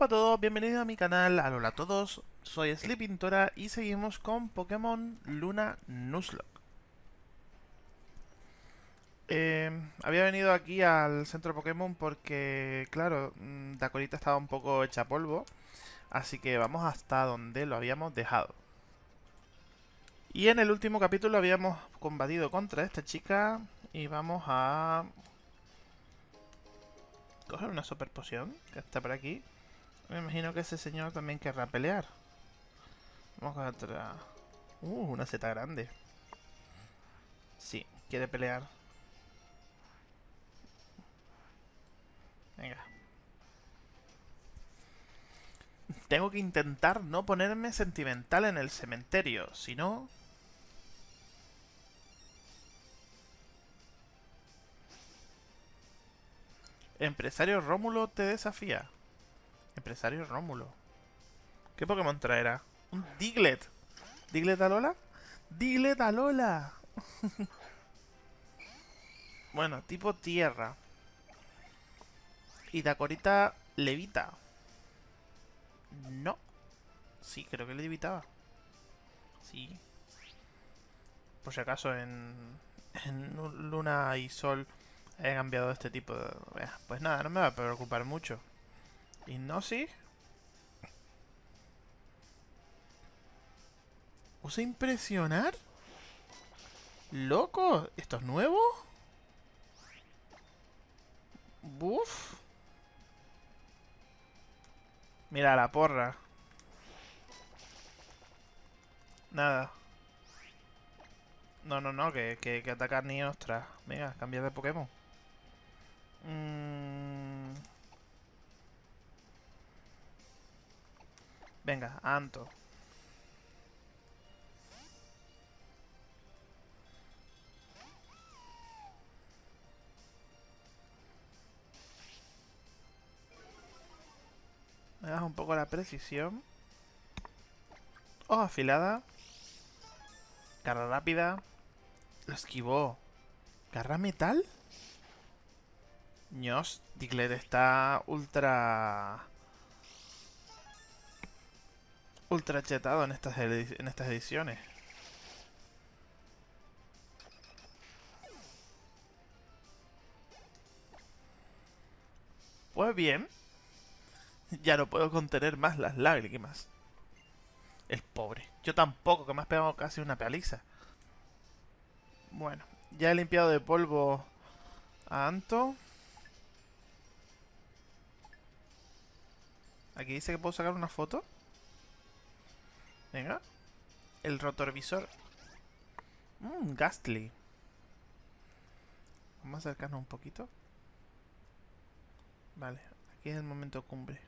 Guapa a todos, bienvenidos a mi canal, hola a todos, soy Sleepintora y seguimos con Pokémon Luna Nuzlocke. Eh, había venido aquí al centro Pokémon porque, claro, mm, Dakorita estaba un poco hecha polvo, así que vamos hasta donde lo habíamos dejado. Y en el último capítulo habíamos combatido contra esta chica y vamos a coger una super poción que está por aquí. Me imagino que ese señor también querrá pelear. Vamos a otra... Uh, una seta grande. Sí, quiere pelear. Venga. Tengo que intentar no ponerme sentimental en el cementerio, si no... Empresario Rómulo te desafía. Empresario Rómulo. ¿Qué Pokémon traerá? Un Diglett. ¿Diglett Alola? ¡Diglett Alola! bueno, tipo tierra. Y Dakorita levita. No. Sí, creo que levitaba. Sí. Por si acaso en, en Luna y Sol he cambiado este tipo de... Pues nada, no me va a preocupar mucho. ¿Y no sí? ¿Usa impresionar? ¿Loco? ¿Esto es nuevo? Buf. Mira la porra. Nada. No, no, no, que, que, que atacar ni ostras. Venga, cambiar de Pokémon. Mm. Venga, Anto. Me das un poco la precisión. Oh, afilada. Garra rápida. Lo esquivó. ¿Garra metal? Ños, Diglett está ultra... Ultra chetado en estas, en estas ediciones. Pues bien. Ya no puedo contener más las lágrimas. El pobre. Yo tampoco, que me has pegado casi una paliza. Bueno, ya he limpiado de polvo a Anto. Aquí dice que puedo sacar una foto. Venga. El rotorvisor. Mmm, Gastly. Vamos a acercarnos un poquito. Vale, aquí es el momento cumbre.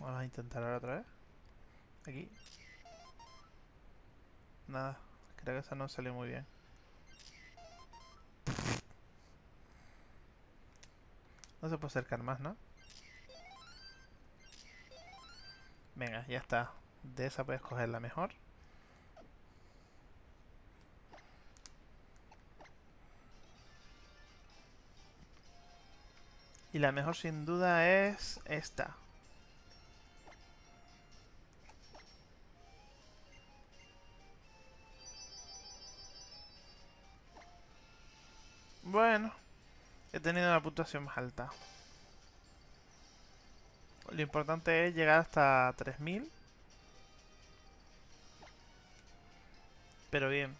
Vamos a intentar ahora otra vez. Aquí. Nada, creo que esa no salió muy bien. No se puede acercar más, ¿no? Venga, ya está. De esa puedes coger la mejor. Y la mejor sin duda es esta. Bueno, he tenido la puntuación más alta. Lo importante es llegar hasta 3000. Pero bien.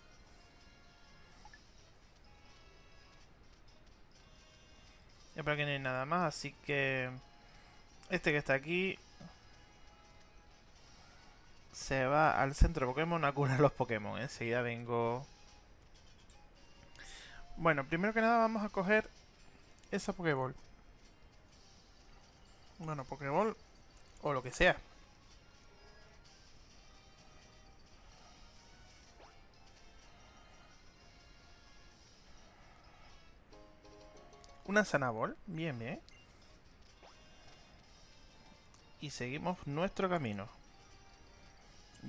Y por aquí no hay nada más, así que... Este que está aquí... Se va al centro de Pokémon a curar los Pokémon. Enseguida vengo... Bueno, primero que nada vamos a coger esa Pokéball. Bueno, Pokéball o lo que sea. Una Sanabol, bien, bien. y seguimos nuestro camino.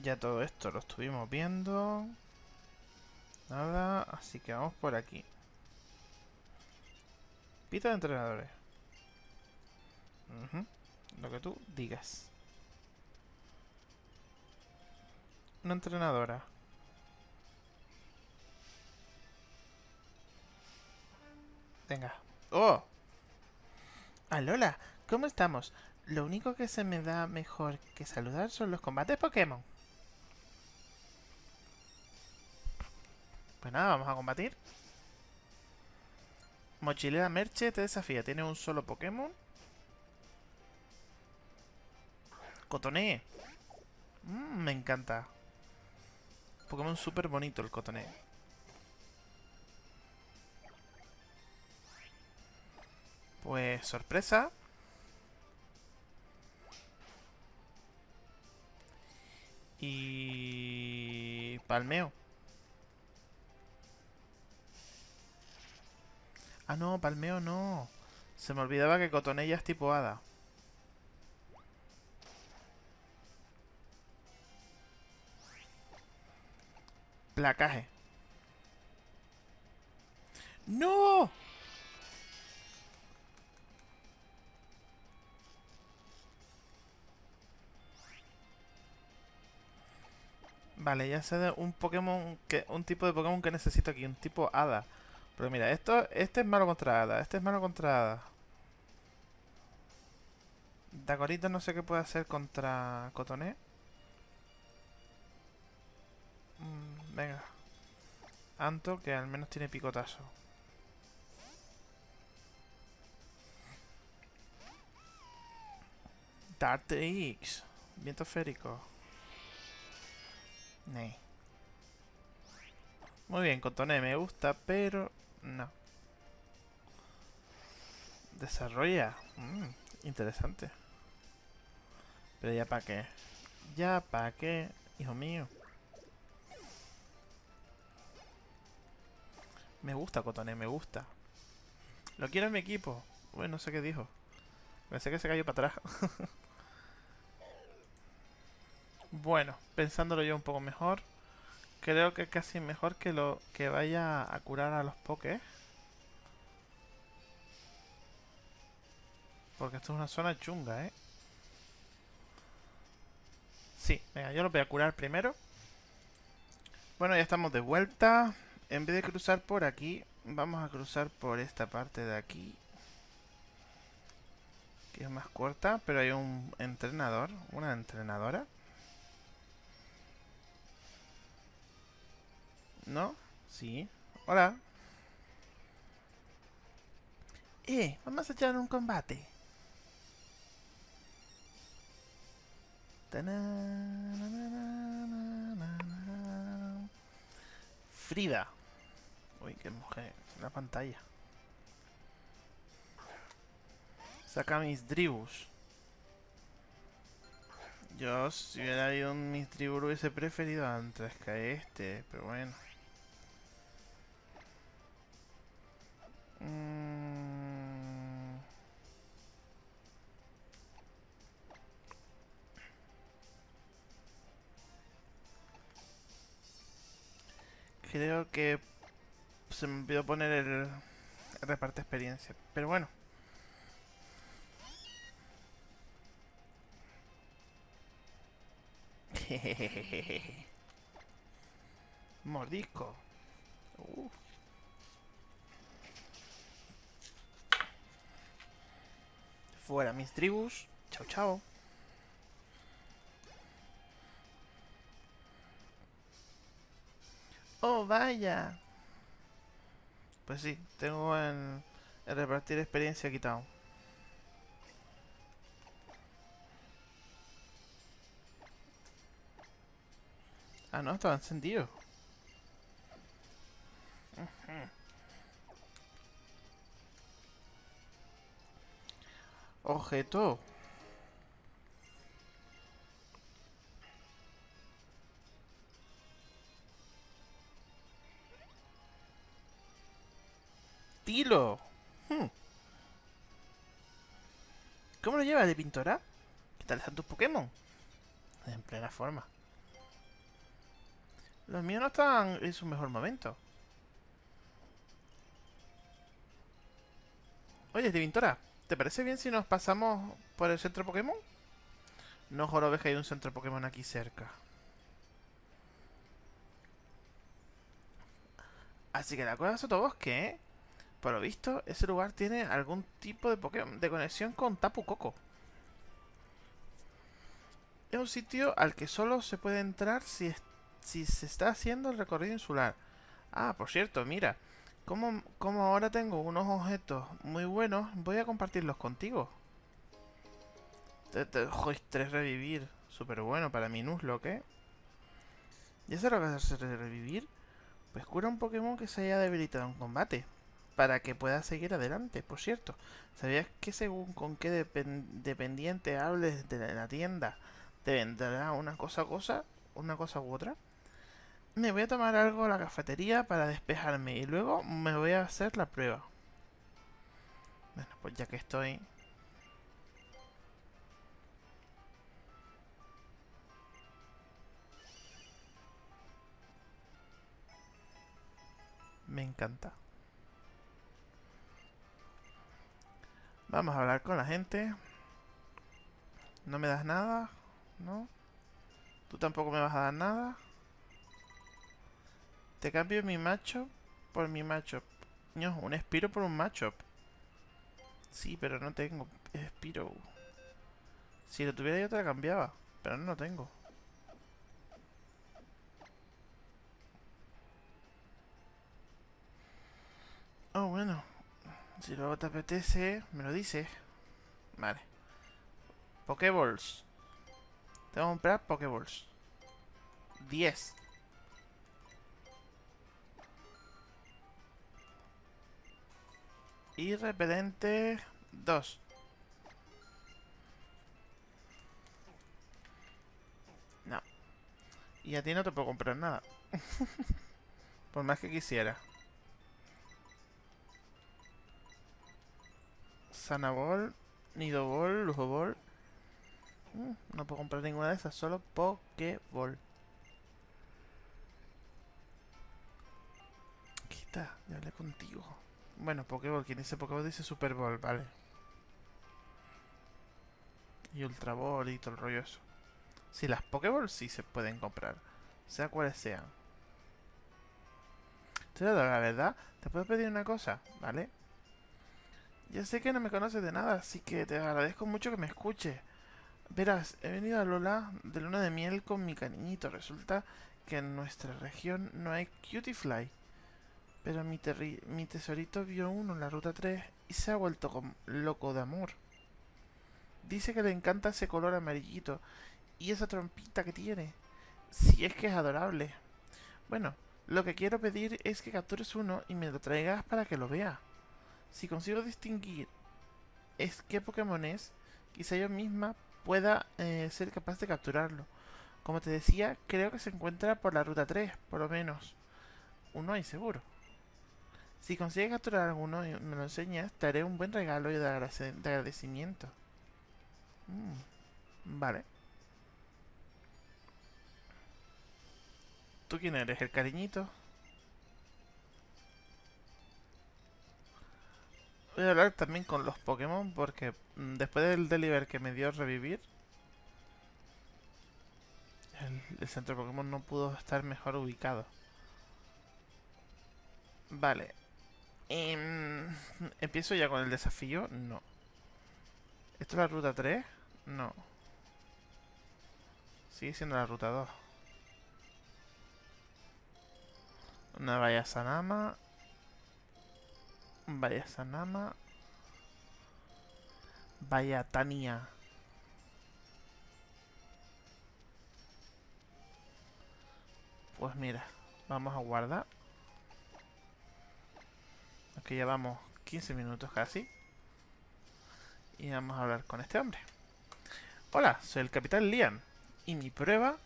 Ya todo esto lo estuvimos viendo. Nada, así que vamos por aquí. Pita de entrenadores. Lo que tú digas. Una entrenadora. Venga. ¡Oh! Alola, ¿cómo estamos? Lo único que se me da mejor que saludar son los combates Pokémon. Pues nada, vamos a combatir. Mochilera Merche te desafía. Tiene un solo Pokémon. Cotoné. Mm, me encanta. Pokémon súper bonito el Cotoné. Pues sorpresa. Y... Palmeo. Ah, no, palmeo no. Se me olvidaba que Cotonella es tipo hada. Placaje. ¡No! Vale, ya sé de un Pokémon que un tipo de Pokémon que necesito aquí, un tipo Hada. Pero mira, esto este es malo contra Hada, este es malo contra Hada. Dagorito no sé qué puede hacer contra Cotoné. Mm, venga. Anto, que al menos tiene picotazo. Dart X. Viento férico. Muy bien, Cotoné me gusta, pero no. Desarrolla. Mm, interesante. Pero ya para qué. Ya para qué, hijo mío. Me gusta Cotoné, me gusta. Lo quiero en mi equipo. Bueno, no sé qué dijo. Pensé que se cayó para atrás. Bueno, pensándolo yo un poco mejor, creo que casi mejor que lo que vaya a curar a los pokés. Porque esto es una zona chunga, ¿eh? Sí, venga, yo lo voy a curar primero. Bueno, ya estamos de vuelta. En vez de cruzar por aquí, vamos a cruzar por esta parte de aquí. Que es más corta, pero hay un entrenador, una entrenadora. ¿No? Sí. Hola. Eh, vamos a echar un combate. Frida. Uy, qué mujer. La pantalla. Saca mis dribus. Yo, si hubiera habido un mis dribus, hubiese preferido antes que este, pero bueno. Creo que se me olvidó poner el, el reparte experiencia. Pero bueno. Mordisco. Uh. Fuera mis tribus. Chao, chao. Oh, vaya. Pues sí, tengo el repartir experiencia quitado. Ah, no, estaba encendido. Objeto. ¿De pintora? ¿Qué tal están tus Pokémon? En plena forma. Los míos no están en su mejor momento. Oye, Divintora, ¿te parece bien si nos pasamos por el centro Pokémon? No jorobes que hay un centro Pokémon aquí cerca. Así que la cueva de Sotobosque, ¿eh? Por lo visto, ese lugar tiene algún tipo de Pokémon de conexión con Tapu Koko. Es un sitio al que solo se puede entrar si, si se está haciendo el recorrido insular. Ah, por cierto, mira. Como, ahora tengo unos objetos muy buenos, voy a compartirlos contigo. Te, te, tres revivir. Súper bueno para mi Nuzlocke. ¿Ya sabes lo que hacer revivir? Pues cura un Pokémon que se haya debilitado en combate. Para que pueda seguir adelante, por cierto. ¿Sabías que según con qué dependiente hables de la tienda, te vendrá una cosa cosa, una cosa u otra? Me voy a tomar algo a la cafetería para despejarme y luego me voy a hacer la prueba. Bueno, pues ya que estoy... Me encanta. Vamos a hablar con la gente. ¿No me das nada? ¿No? ¿Tú tampoco me vas a dar nada? Te cambio mi macho por mi macho. No, un Spiro por un macho. Sí, pero no tengo Spiro. Si lo tuviera yo te la cambiaba. Pero no lo tengo. Oh, bueno. Si luego te apetece, me lo dices. Vale. Pokéballs. Tengo que comprar Pokéballs. 10. Y repelente 2. No. Y a ti no te puedo comprar nada. Por más que quisiera. Sanabol, Nidobol, Lujobol. Mm, no puedo comprar ninguna de esas, solo Pokéball. Quita, ya hablé contigo. Bueno, Pokéball, quien dice Pokéball dice Super Bowl, vale. Y Ultra Ball y todo el rollo eso. Si las Pokéball sí se pueden comprar, sea cuales sean. Entonces, la verdad, te puedo pedir una cosa, ¿vale? Ya sé que no me conoces de nada, así que te agradezco mucho que me escuches. Verás, he venido a Lola de luna de miel con mi cariñito. Resulta que en nuestra región no hay Cutiefly. Pero mi, tesorito vio uno en la ruta 3 y se ha vuelto loco de amor. Dice que le encanta ese color amarillito y esa trompita que tiene. Si es que es adorable. Bueno, lo que quiero pedir es que captures uno y me lo traigas para que lo vea. Si consigo distinguir es qué Pokémon es, quizá yo misma pueda eh, ser capaz de capturarlo. Como te decía, creo que se encuentra por la ruta 3, por lo menos. Uno hay seguro. Si consigues capturar alguno y me lo enseñas, te haré un buen regalo de, agradecimiento. Mm, vale. ¿Tú quién eres? ¿El cariñito? Voy a hablar también con los Pokémon porque mm, después del deliver que me dio revivir, el, centro de Pokémon no pudo estar mejor ubicado. Vale. Em, ¿Empiezo ya con el desafío? No. ¿Esto es la ruta 3? No. Sigue siendo la ruta 2. Una vaya Sanama. Vaya Sanama. Vaya Tania. Pues mira, vamos a guardar. Aquí ya vamos 15 minutos casi. Y vamos a hablar con este hombre. Hola, soy el capitán Liam. Y mi prueba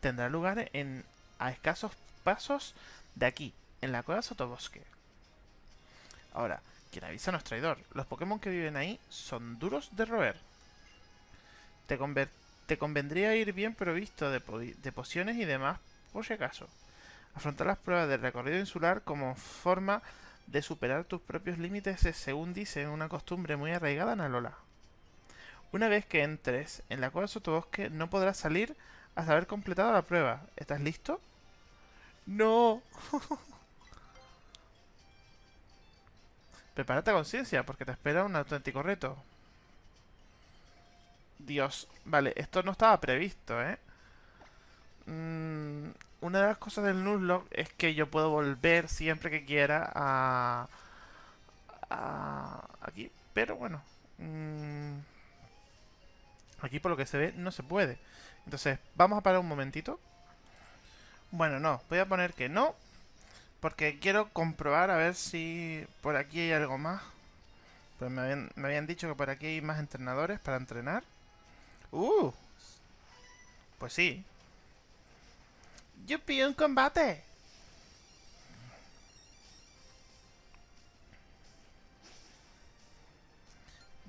tendrá lugar a escasos pasos de aquí, en la cueva Sotobosque. Ahora, quien avisa no es traidor. Los Pokémon que viven ahí son duros de roer. Te, te convendría ir bien provisto de, de pociones y demás, por si acaso. Afrontar las pruebas del recorrido insular como forma de superar tus propios límites es, según dice, una costumbre muy arraigada en Alola. Una vez que entres en la cueva sotobosque, no podrás salir hasta haber completado la prueba. ¿Estás listo? ¡No! Prepárate a conciencia, porque te espera un auténtico reto. Dios, vale, esto no estaba previsto, ¿eh? Mm, una de las cosas del Nuzlocke es que yo puedo volver siempre que quiera a... a aquí, pero bueno... Mm, aquí por lo que se ve no se puede. Entonces, vamos a parar un momentito. Bueno, no, voy a poner que no. Porque quiero comprobar a ver si por aquí hay algo más. Pues me habían, me habían dicho que por aquí hay más entrenadores para entrenar. ¡Uh! Pues sí. ¡Yupi, un combate!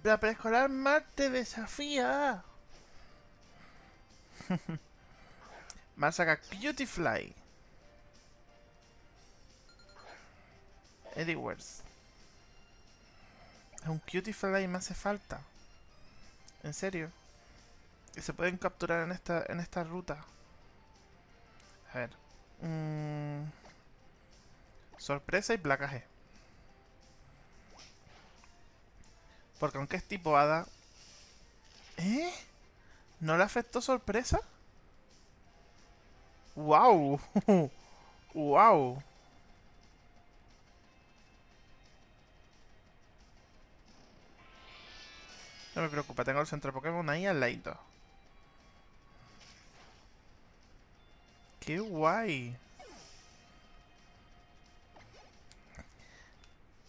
La preescolar más te desafía. Masaka Cutie Eddie Es un Cutie Fly me hace falta. En serio. Y se pueden capturar en esta, en esta ruta. A ver. Mm. sorpresa y placaje. Porque aunque es tipo hada... ¿Eh? ¿No le afectó sorpresa? ¡Wow! ¡Wow! No me preocupa, tengo el centro Pokémon ahí al ladito. ¡Qué guay!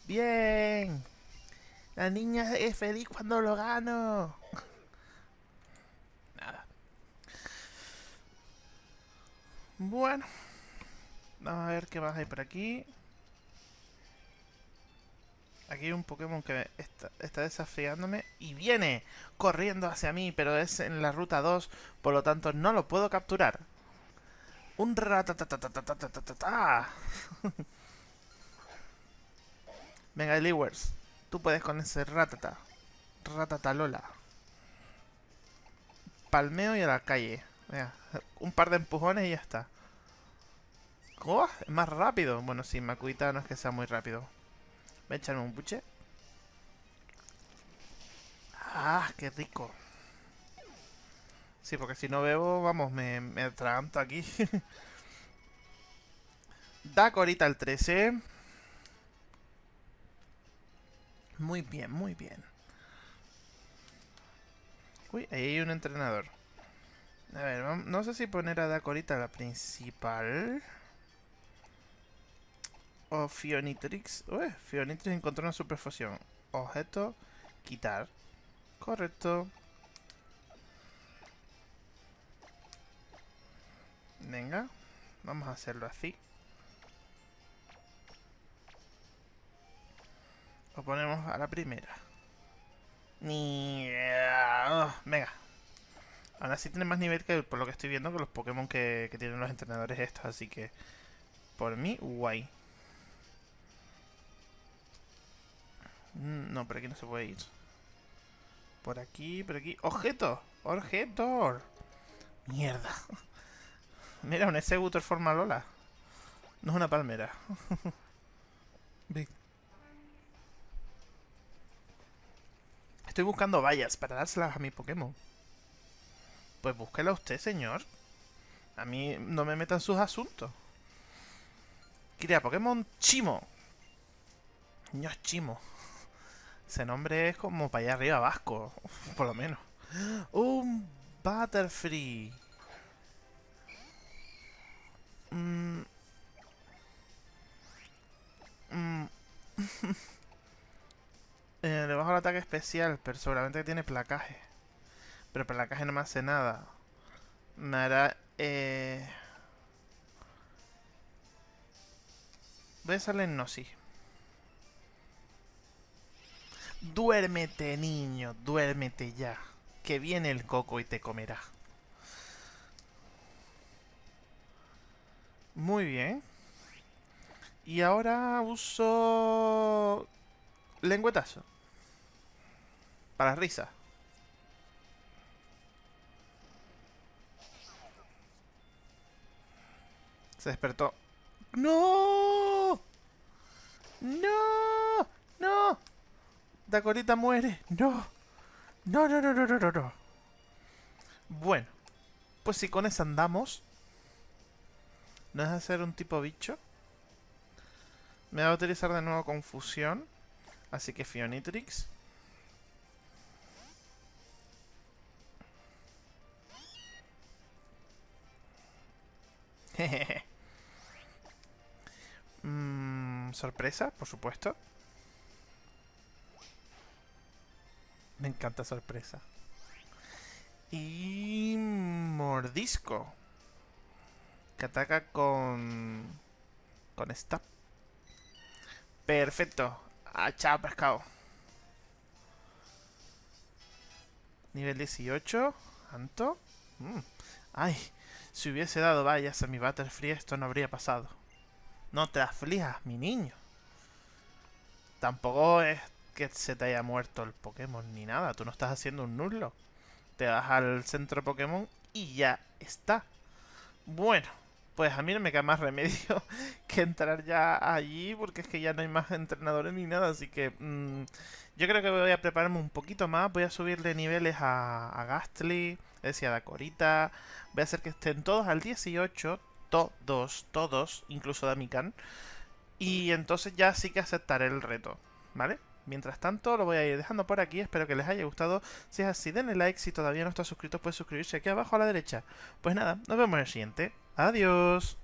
¡Bien! La niña es feliz cuando lo gano. Nada. Bueno. Vamos a ver qué más hay por aquí. Aquí hay un Pokémon que está, desafiándome y viene corriendo hacia mí, pero es en la ruta 2, por lo tanto no lo puedo capturar. Un ratatatatatatatata. Venga, Eliwers, tú puedes con ese ratata. Ratatalola. Palmeo y a la calle. Un par de empujones y ya está. ¡Oh! Es más rápido. Bueno, sí, Makuita no es que sea muy rápido. Voy a echarme un buche. ¡Ah, qué rico! Sí, porque si no bebo, vamos, me, me atraganto aquí. Dac ahorita el 13. Muy bien, muy bien. Uy, ahí hay un entrenador. A ver, no sé si poner a Dac ahorita la principal. O Fionitrix. Uy, Fionitrix encontró una superfusión. Objeto, quitar. Correcto. Venga, vamos a hacerlo así. Lo ponemos a la primera. Ni... Ah, venga. Ahora sí tiene más nivel que por lo que estoy viendo con los Pokémon que, que tienen los entrenadores estos, así que... Por mí, guay. No, por aquí no se puede ir. Por aquí, por aquí. ¡Objeto! ¡Objeto! ¡Mierda! Mira, un Executor forma Lola. No es una palmera. Estoy buscando vallas para dárselas a mi Pokémon. Pues búsquela usted, señor. A mí no me metan sus asuntos. Quería Pokémon Chimo. Niños Chimo. Ese nombre es como para allá arriba vasco, por lo menos. Un Butterfree. Mm. Mm. eh, le bajo el ataque especial, pero seguramente tiene placaje. Pero placaje no me hace nada. Me hará... Eh... Voy a hacerle Gnosis. Duérmete, niño, duérmete ya. que viene el coco y te comerá. Muy bien. Y ahora uso... Lengüetazo. Para risa. Se despertó. ¡No! ¡No! ¡No! Dakorita muere. ¡No! No, no, no, no, no, no, no. Bueno. Pues si con eso andamos... ¿No es hacer un tipo bicho? Me va a utilizar de nuevo confusión. Así que Fionitrix. Mm, sorpresa, por supuesto. Me encanta sorpresa. Y mordisco. Que ataca con... Con esta. Perfecto. Ah, chao, pescado. Nivel 18. ¿Anto? Mm. Ay, si hubiese dado vallas a mi Butterfree esto no habría pasado. No te aflijas, mi niño. Tampoco es que se te haya muerto el Pokémon ni nada. Tú no estás haciendo un nullo. Te vas al centro Pokémon y ya está. Bueno, pues a mí no me queda más remedio que entrar ya allí porque es que ya no hay más entrenadores ni nada. Así que mm, yo creo que voy a prepararme un poquito más. Voy a subirle niveles a, a Gastly, es decir, a Dakorita. Voy a hacer que estén todos al 18 todos, todos, incluso Damikan. Y entonces ya sí que aceptaré el reto, ¿vale? Mientras tanto, lo voy a ir dejando por aquí. Espero que les haya gustado. Si es así, denle like. Si todavía no está suscrito, puede suscribirse aquí abajo a la derecha. Pues nada, nos vemos en el siguiente. Adiós.